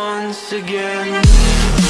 once again.